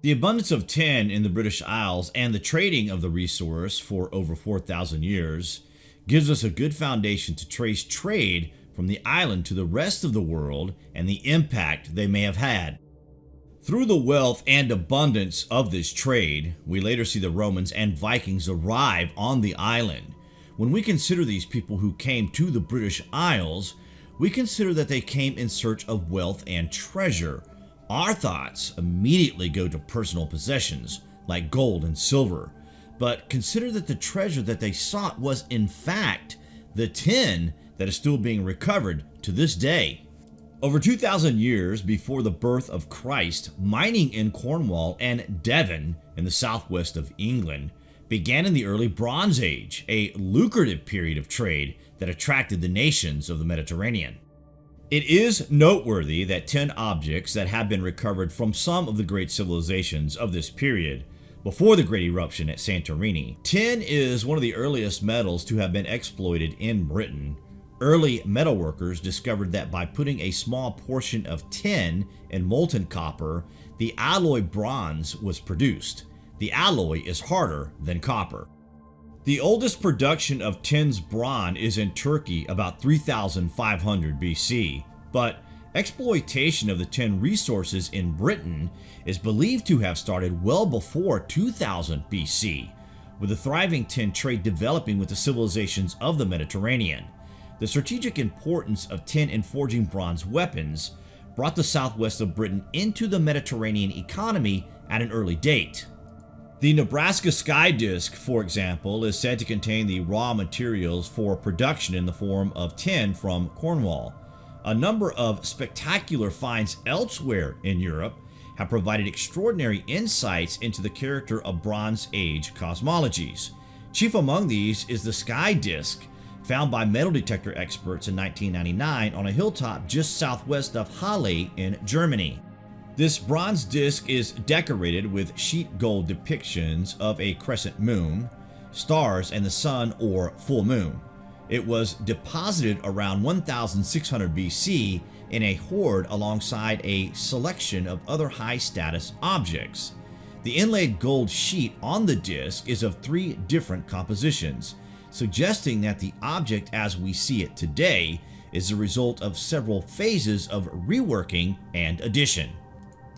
The abundance of tin in the British Isles and the trading of the resource for over 4,000 years gives us a good foundation to trace trade from the island to the rest of the world and the impact they may have had. Through the wealth and abundance of this trade, we later see the Romans and Vikings arrive on the island. When we consider these people who came to the British Isles, we consider that they came in search of wealth and treasure. Our thoughts immediately go to personal possessions like gold and silver, but consider that the treasure that they sought was in fact the tin that is still being recovered to this day. Over 2,000 years before the birth of Christ, mining in Cornwall and Devon in the southwest of England began in the early Bronze Age, a lucrative period of trade that attracted the nations of the Mediterranean. It is noteworthy that 10 objects that have been recovered from some of the great civilizations of this period before the great eruption at Santorini. Tin is one of the earliest metals to have been exploited in Britain. Early metalworkers discovered that by putting a small portion of tin in molten copper, the alloy bronze was produced. The alloy is harder than copper. The oldest production of tin's bronze is in Turkey about 3500 BC, but exploitation of the tin resources in Britain is believed to have started well before 2000 BC, with the thriving tin trade developing with the civilizations of the Mediterranean. The strategic importance of tin in forging bronze weapons brought the southwest of Britain into the Mediterranean economy at an early date. The Nebra Sky Disk, for example, is said to contain the raw materials for production in the form of tin from Cornwall. A number of spectacular finds elsewhere in Europe have provided extraordinary insights into the character of Bronze Age cosmologies. Chief among these is the Sky Disk, found by metal detector experts in 1999 on a hilltop just southwest of Halle in Germany. This bronze disc is decorated with sheet gold depictions of a crescent moon, stars, and the sun or full moon. It was deposited around 1600 BC in a hoard alongside a selection of other high-status objects. The inlaid gold sheet on the disc is of three different compositions, suggesting that the object as we see it today is the result of several phases of reworking and addition.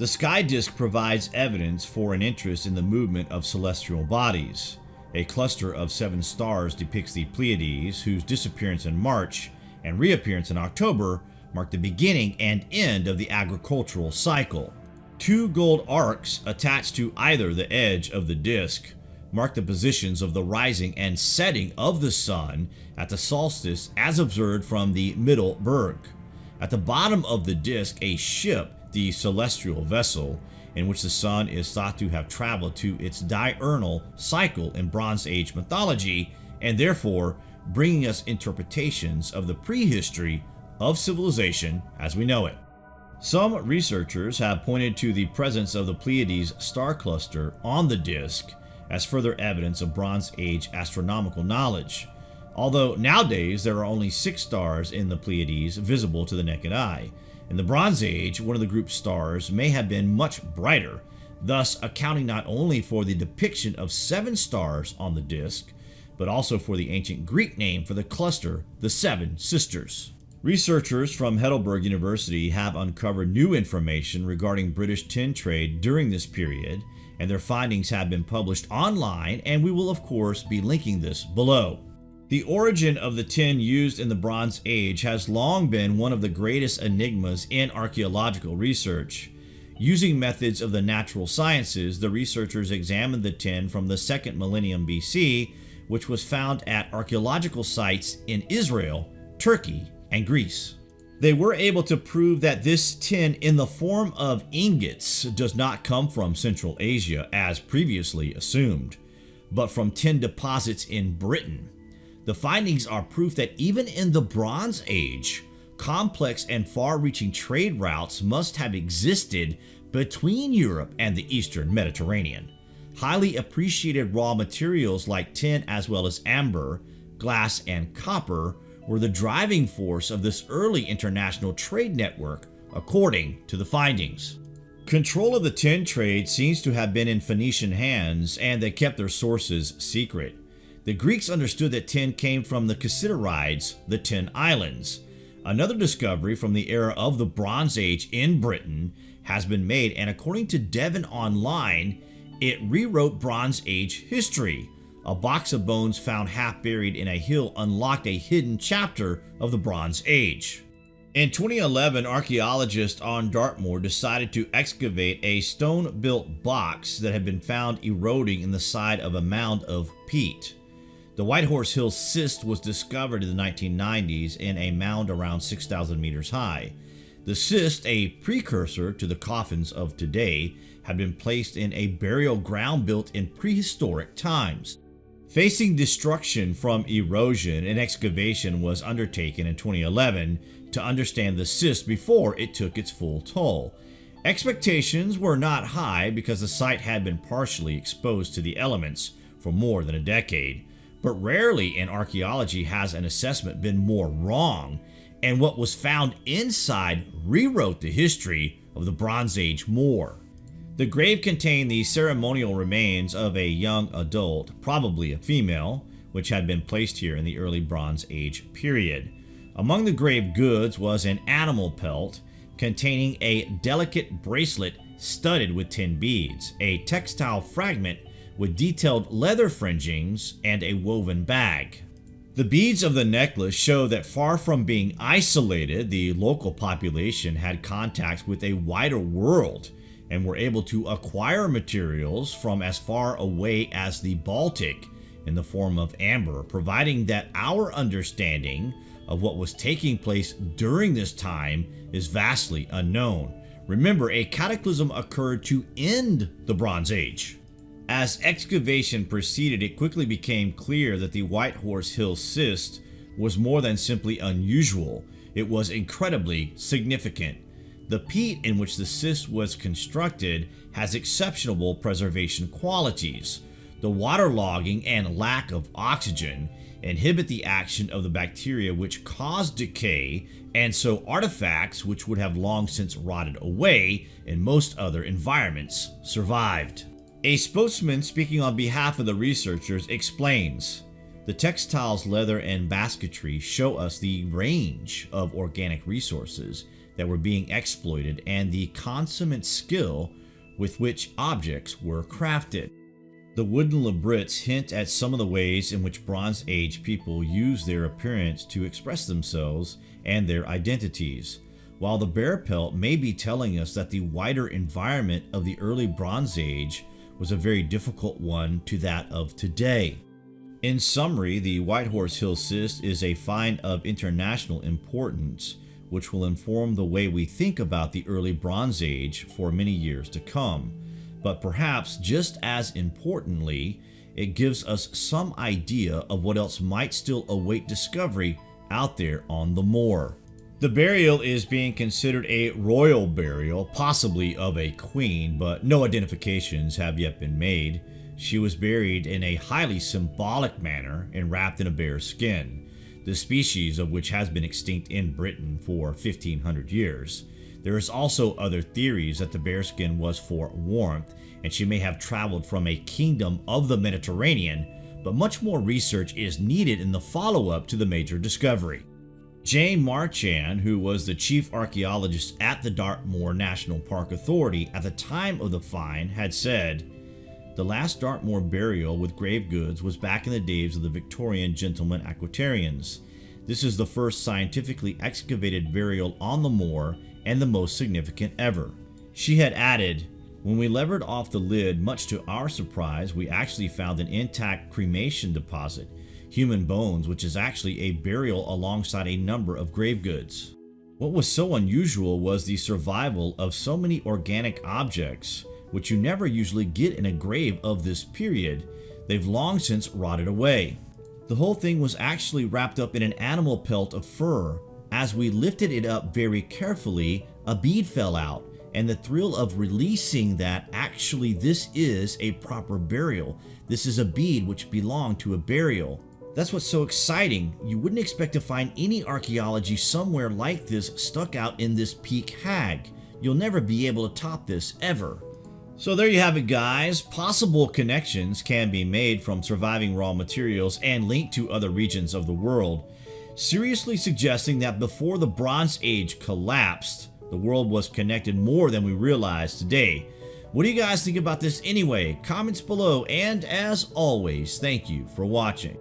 The sky disk provides evidence for an interest in the movement of celestial bodies. A cluster of seven stars depicts the Pleiades, whose disappearance in March and reappearance in October mark the beginning and end of the agricultural cycle. Two gold arcs attached to either the edge of the disk mark the positions of the rising and setting of the sun at the solstice as observed from the Mittelberg. At the bottom of the disk, a ship the celestial vessel in which the sun is thought to have traveled to its diurnal cycle in Bronze Age mythology and therefore bringing us interpretations of the prehistory of civilization as we know it. Some researchers have pointed to the presence of the Pleiades star cluster on the disk as further evidence of Bronze Age astronomical knowledge, although nowadays there are only six stars in the Pleiades visible to the naked eye, in the Bronze Age, one of the group's stars may have been much brighter, thus accounting not only for the depiction of seven stars on the disk, but also for the ancient Greek name for the cluster, the Seven Sisters. Researchers from Heidelberg University have uncovered new information regarding British tin trade during this period, and their findings have been published online, and we will of course be linking this below. The origin of the tin used in the Bronze Age has long been one of the greatest enigmas in archaeological research. Using methods of the natural sciences, the researchers examined the tin from the 2nd millennium BC, which was found at archaeological sites in Israel, Turkey, and Greece. They were able to prove that this tin in the form of ingots does not come from Central Asia as previously assumed, but from tin deposits in Britain. The findings are proof that even in the Bronze Age, complex and far-reaching trade routes must have existed between Europe and the Eastern Mediterranean. Highly appreciated raw materials like tin as well as amber, glass, and copper were the driving force of this early international trade network, according to the findings. Control of the tin trade seems to have been in Phoenician hands, and they kept their sources secret. The Greeks understood that tin came from the Cassiterides, the Tin Islands. Another discovery from the era of the Bronze Age in Britain has been made, and according to Devon Online, it rewrote Bronze Age history. A box of bones found half buried in a hill unlocked a hidden chapter of the Bronze Age. In 2011, archaeologists on Dartmoor decided to excavate a stone-built box that had been found eroding in the side of a mound of peat. The White Horse Hill cist was discovered in the 1990s in a mound around 6,000 meters high. The cist, a precursor to the coffins of today, had been placed in a burial ground built in prehistoric times. Facing destruction from erosion, an excavation was undertaken in 2011 to understand the cist before it took its full toll. Expectations were not high because the site had been partially exposed to the elements for more than a decade, but rarely in archaeology has an assessment been more wrong, and what was found inside rewrote the history of the Bronze Age more. The grave contained the ceremonial remains of a young adult, probably a female, which had been placed here in the early Bronze Age period. Among the grave goods was an animal pelt containing a delicate bracelet studded with tin beads, a textile fragment with detailed leather fringings, and a woven bag. The beads of the necklace show that far from being isolated, the local population had contacts with a wider world and were able to acquire materials from as far away as the Baltic in the form of amber, providing that our understanding of what was taking place during this time is vastly unknown. Remember, a cataclysm occurred to end the Bronze Age. As excavation proceeded, it quickly became clear that the White Horse Hill cist was more than simply unusual, it was incredibly significant. The peat in which the cist was constructed has exceptional preservation qualities. The waterlogging and lack of oxygen inhibit the action of the bacteria which cause decay and so artifacts which would have long since rotted away in most other environments survived. A spokesman speaking on behalf of the researchers explains, the textiles, leather, and basketry show us the range of organic resources that were being exploited and the consummate skill with which objects were crafted. The wooden labrets hint at some of the ways in which Bronze Age people used their appearance to express themselves and their identities, while the bear pelt may be telling us that the wider environment of the early Bronze Age was a very difficult one to that of today. In summary, the White Horse Hill cist is a find of international importance which will inform the way we think about the early Bronze Age for many years to come but perhaps just as importantly, it gives us some idea of what else might still await discovery out there on the moor. The burial is being considered a royal burial, possibly of a queen, but no identifications have yet been made. She was buried in a highly symbolic manner and wrapped in a bear's skin, the species of which has been extinct in Britain for 1500 years. There is also other theories that the bearskin was for warmth and she may have traveled from a kingdom of the Mediterranean, but much more research is needed in the follow-up to the major discovery. Jane Marchand, who was the chief archaeologist at the Dartmoor National Park Authority at the time of the find, had said, The last Dartmoor burial with grave goods was back in the days of the Victorian gentlemen antiquarians. This is the first scientifically excavated burial on the moor and the most significant ever. She had added, when we levered off the lid, much to our surprise, we actually found an intact cremation deposit, human bones, which is actually a burial alongside a number of grave goods. What was so unusual was the survival of so many organic objects, which you never usually get in a grave of this period. They've long since rotted away. The whole thing was actually wrapped up in an animal pelt of fur, as we lifted it up very carefully, a bead fell out, and the thrill of releasing that actually this is a proper burial. This is a bead which belonged to a burial. That's what's so exciting. You wouldn't expect to find any archaeology somewhere like this stuck out in this peat hag. you'll never be able to top this ever. So there you have it guys, possible connections can be made from surviving raw materials and linked to other regions of the world, seriously suggesting that before the Bronze Age collapsed, the world was connected more than we realize today. What do you guys think about this anyway? Comments below, and as always, thank you for watching.